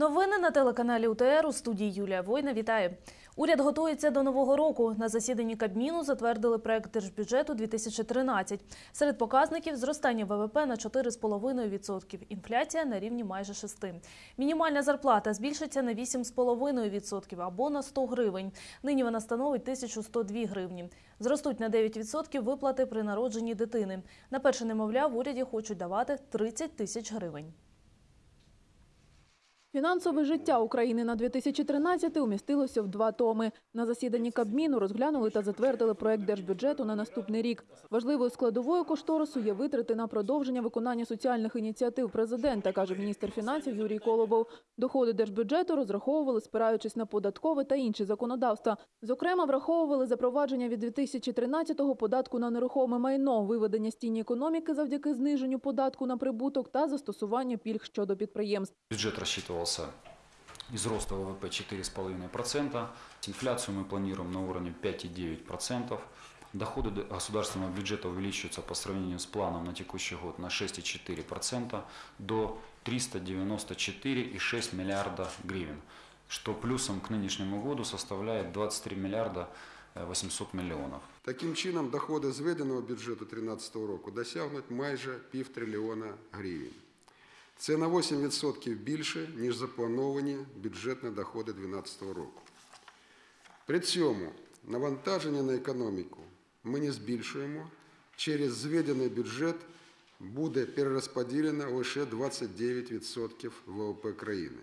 Новини на телеканалі УТР у студії Юлія Война. Вітаю. Уряд готується до нового року. На засіданні Кабміну затвердили проект держбюджету 2013. Серед показників зростання ВВП на 4,5%, інфляція на рівні майже 6%. Мінімальна зарплата збільшиться на 8,5% або на 100 гривень. Нині вона становить 1102 гривні. Зростуть на 9% виплати при народженні дитини. На перше немовля в уряді хочуть давати 30 тисяч гривень. Фінансове життя України на 2013 умістилося в два томи. На засіданні Кабміну розглянули та затвердили проект держбюджету на наступний рік. Важливою складовою кошторису є витрати на продовження виконання соціальних ініціатив президента, каже міністр фінансів Юрій Колобов. Доходи держбюджету розраховували, спираючись на податкове та інші законодавства. Зокрема, враховували запровадження від 2013-го податку на нерухоме майно, виведення з тіні економіки завдяки зниженню податку на прибуток та застосування пільг щодо підприємств. Бюджет рассчитывался из роста ВВП 4,5%. Инфляцию мы планируем на уровне 5,9%. Доходы государственного бюджета увеличиваются по сравнению с планом на текущий год на 6,4% до 394,6 миллиарда гривен, что плюсом к нынешнему году составляет 23 миллиарда э, 800 миллионов. Таким чином, доходи зведеного бюджету 2013 року досягнуть майже півтрильйона гривень. Це на 8% більше, ніж заплановані бюджетні доходи 2012 року. При цьому навантаження на економіку ми не збільшуємо. Через зведений бюджет буде перерозподілено лише 29% ВВП країни.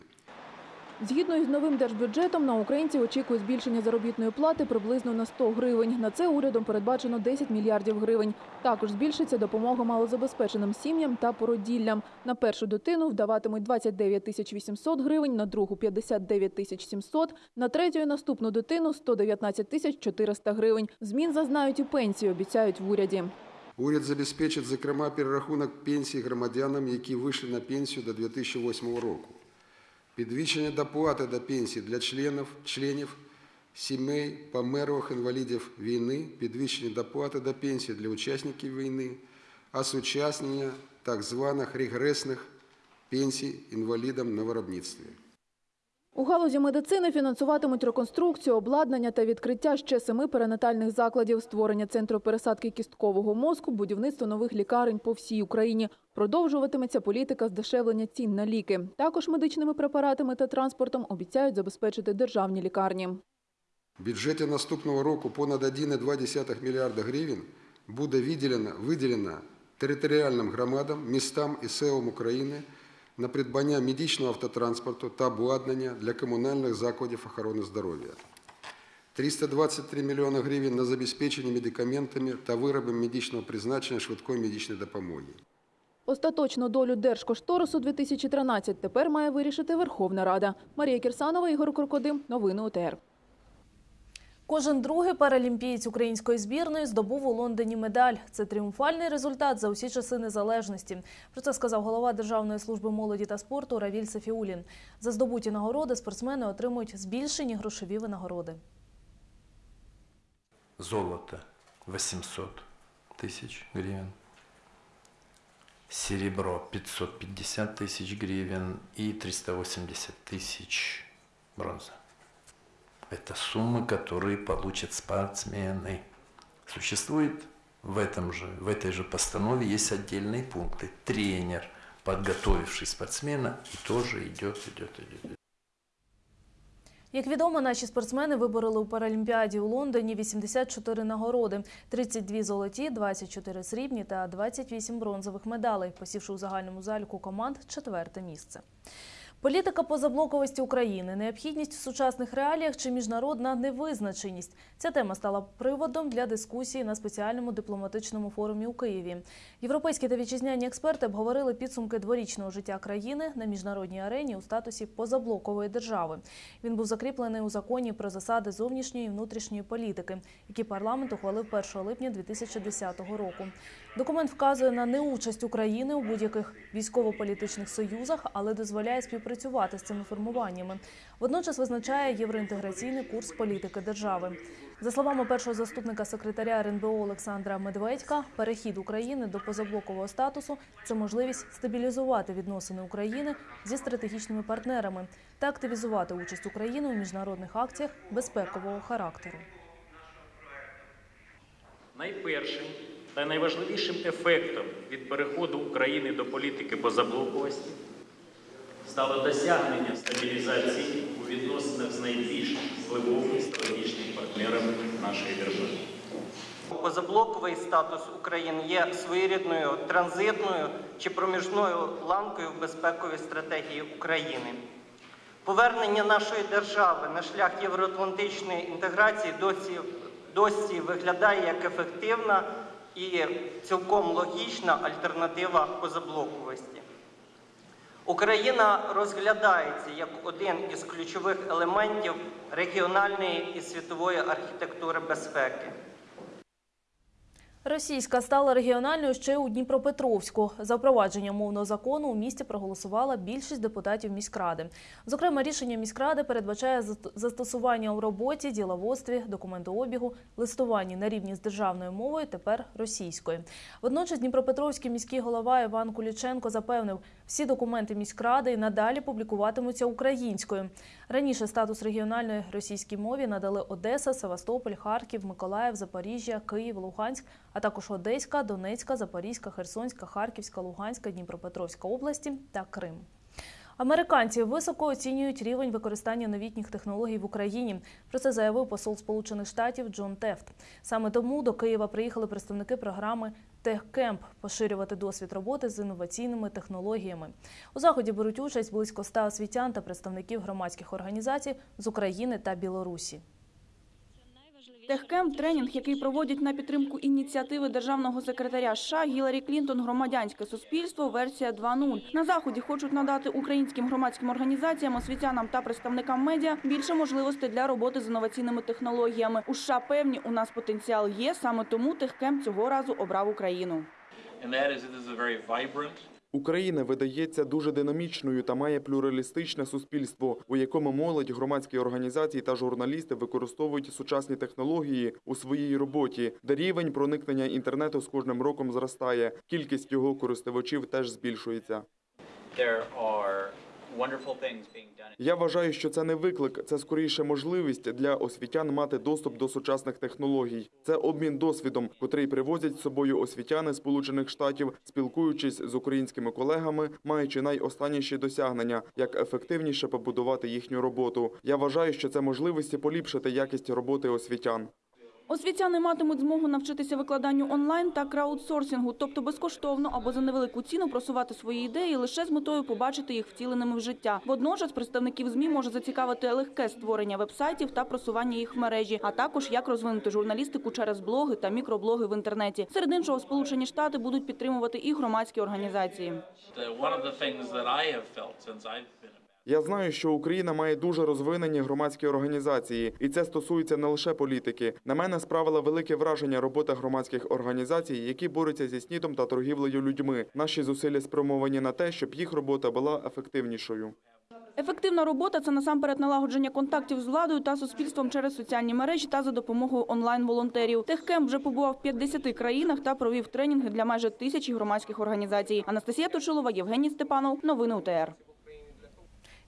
Згідно із новим держбюджетом, на українців очікує збільшення заробітної плати приблизно на 100 гривень. На це урядом передбачено 10 мільярдів гривень. Також збільшиться допомога малозабезпеченим сім'ям та породіллям. На першу дитину вдаватимуть 29 тисяч 800 гривень, на другу – 59 тисяч 700, на третю і наступну дитину – 119 тисяч 400 гривень. Змін зазнають і пенсії, обіцяють в уряді. Уряд забезпечить, зокрема, перерахунок пенсій громадянам, які вийшли на пенсію до 2008 року. Підвищення доплати до пенсій для членів, членів сімей померлих інвалідів війни, підвищення доплати до пенсій для учасників війни, осучаснення так званих регресних пенсій інвалідам на виробництві. У галузі медицини фінансуватимуть реконструкцію, обладнання та відкриття ще семи перинатальних закладів, створення центру пересадки кісткового мозку, будівництво нових лікарень по всій Україні. Продовжуватиметься політика здешевлення цін на ліки. Також медичними препаратами та транспортом обіцяють забезпечити державні лікарні. В бюджеті наступного року понад 1,2 мільярда гривень буде виділено, виділено територіальним громадам, містам і селам України на придбання медичного автотранспорту та обладнання для комунальних закладів охорони здоров'я. 323 мільйони гривень на забезпечення медикаментами та виробами медичного призначення швидкої медичної допомоги. Остаточну долю держкошторису 2013 тепер має вирішити Верховна Рада. Марія Кірсанова, Ігор Крокодим. Новини УТР. Кожен другий паралімпієць української збірної здобув у Лондоні медаль. Це тріумфальний результат за усі часи незалежності. Про це сказав голова Державної служби молоді та спорту Равіль Сафіулін. За здобуті нагороди спортсмени отримують збільшені грошові винагороди. Золото 800 тысяч гривен. Серебро 550 тысяч гривен и 380 тысяч бронза. Это суммы, которые получат спортсмены. Существует в, этом же, в этой же постанове есть отдельные пункты. Тренер, подготовивший спортсмена, и тоже идет, идет, идет. Як відомо, наші спортсмени вибороли у Паралімпіаді у Лондоні 84 нагороди, 32 золоті, 24 срібні та 28 бронзових медалей, посівши у загальному заліку команд четверте місце. Політика позаблоковості України, необхідність в сучасних реаліях чи міжнародна невизначеність. Ця тема стала приводом для дискусії на спеціальному дипломатичному форумі у Києві. Європейські та вітчизняні експерти обговорили підсумки дворічного життя країни на міжнародній арені у статусі позаблокової держави. Він був закріплений у законі про засади зовнішньої і внутрішньої політики, який парламент ухвалив 1 липня 2010 року. Документ вказує на неучасть України у будь-яких військово-політичних союзах, але дозволяє співпрацювати з цими формуваннями. Водночас визначає євроінтеграційний курс політики держави. За словами першого заступника секретаря РНБО Олександра Медведька, перехід України до позаблокового статусу це можливість стабілізувати відносини України зі стратегічними партнерами та активізувати участь України у міжнародних акціях безпекового характеру. Найпершим та найважливішим ефектом від переходу України до політики позаблоковості стало досягнення стабілізації у відносинах з найбільш впливовими стратегічними партнерами нашої держави. Позаблоковий статус України є своєрідною транзитною чи проміжною ланкою в безпековій стратегії України. Повернення нашої держави на шлях євроатлантичної інтеграції досі, досі виглядає як ефективна і цілком логічна альтернатива позаблоковості. Україна розглядається як один із ключових елементів регіональної і світової архітектури безпеки. Російська стала регіональною ще у Дніпропетровську. За впровадження мовного закону у місті проголосувала більшість депутатів міськради. Зокрема, рішення міськради передбачає заст- застосування у роботі, діловодстві, документообігу, листуванні на рівні з державною мовою, тепер російською. Водночас Дніпропетровський міський голова Іван Куліченко запевнив, всі документи міськради і надалі публікуватимуться українською. Раніше статус регіональної російській мові надали Одеса, Севастополь, Харків, Миколаїв, Запоріжжя, Київ, Луганськ, а також Одеська, Донецька, Запорізька, Херсонська, Харківська, Луганська, Дніпропетровська області та Крим. Американці високо оцінюють рівень використання новітніх технологій в Україні. Про це заявив посол Сполучених Штатів Джон Тефт. Саме тому до Києва приїхали представники програми «Техкемп» поширювати досвід роботи з інноваційними технологіями. У заході беруть участь близько ста освітян та представників громадських організацій з України та Білорусі. Техкемп – тренінг, який проводять на підтримку ініціативи державного секретаря США Гіларі Клінтон «Громадянське суспільство. Версія 2.0». На заході хочуть надати українським громадським організаціям, освітянам та представникам медіа більше можливостей для роботи з інноваційними технологіями. У США певні у нас потенціал є. Саме тому Техкемп цього разу обрав Україну. Україна видається дуже динамічною та має плюралістичне суспільство, у якому молодь, громадські організації та журналісти використовують сучасні технології у своїй роботі, де рівень проникнення інтернету з кожним роком зростає. Кількість його користувачів теж збільшується. there are Я вважаю, що це не виклик, це скоріше можливість для освітян мати доступ до сучасних технологій. Це обмін досвідом, котрий привозять з собою освітяни Сполучених Штатів, спілкуючись з українськими колегами, маючи найостанніші досягнення, як ефективніше побудувати їхню роботу. Я вважаю, що це можливості поліпшити якість роботи освітян. Освітяни матимуть змогу навчитися викладанню онлайн та краудсорсингу, тобто безкоштовно або за невелику ціну просувати свої ідеї лише з метою побачити їх втіленими в життя. Водночас представників ЗМІ може зацікавити легке створення вебсайтів та просування їх в мережі, а також як розвинути журналістику через блоги та мікроблоги в інтернеті. Серед іншого, Сполучені Штати будуть підтримувати і громадські організації. Я знаю, що Україна має дуже розвинені громадські організації, і це стосується не лише політики. На мене справила велике враження робота громадських організацій, які борються зі снідом та торгівлею людьми. Наші зусилля спрямовані на те, щоб їх робота була ефективнішою. Ефективна робота це насамперед налагодження контактів з владою та суспільством через соціальні мережі та за допомогою онлайн-волонтерів. Техкемп вже побував в 50 країнах та провів тренінги для майже тисячі громадських організацій. Анастасія Точилова, Євгеній Степанов. Новини УТР.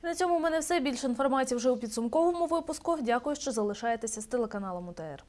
На цьому в мене все. Більше інформації вже у підсумковому випуску. Дякую, що залишаєтеся з телеканалом УТР.